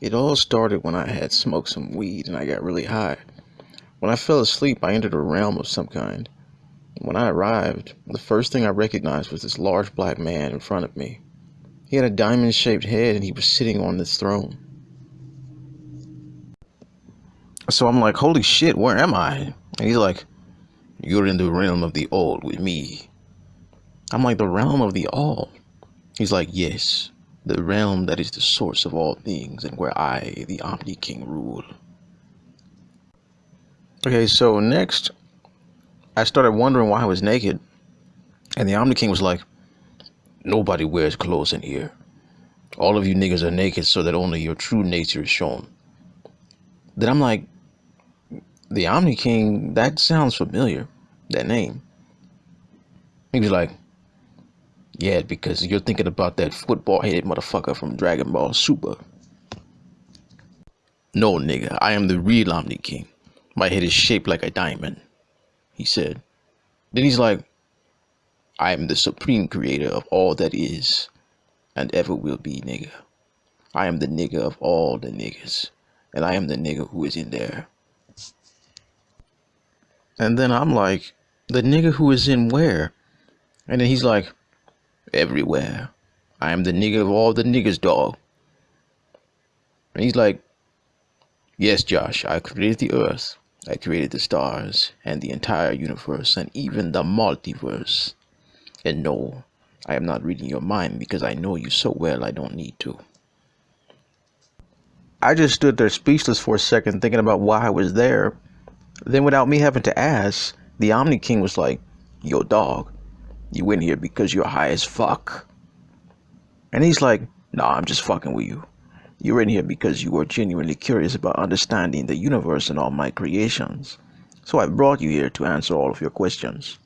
It all started when I had smoked some weed and I got really high. When I fell asleep, I entered a realm of some kind. When I arrived, the first thing I recognized was this large black man in front of me. He had a diamond shaped head and he was sitting on this throne. So I'm like, holy shit, where am I? And he's like, you're in the realm of the old with me. I'm like, the realm of the all? He's like, yes, the realm that is the source of all things and where I, the Omni King, rule. Okay, so next, I started wondering why I was naked. And the Omni King was like, nobody wears clothes in here. All of you niggas are naked so that only your true nature is shown. Then I'm like, the Omni King, that sounds familiar, that name. He was like, yeah, because you're thinking about that football headed motherfucker from Dragon Ball Super. No, nigga, I am the real Omni King. My head is shaped like a diamond, he said. Then he's like, I am the supreme creator of all that is and ever will be, nigga. I am the nigga of all the niggas, and I am the nigga who is in there. And then I'm like, the nigga who is in where? And then he's like, everywhere. I am the nigga of all the niggas, dog. And he's like, yes, Josh, I created the earth. I created the stars and the entire universe and even the multiverse. And no, I am not reading your mind because I know you so well I don't need to. I just stood there speechless for a second thinking about why I was there then, without me having to ask, the Omni King was like, Yo, dog, you in here because you're high as fuck. And he's like, Nah, I'm just fucking with you. You're in here because you are genuinely curious about understanding the universe and all my creations. So I brought you here to answer all of your questions.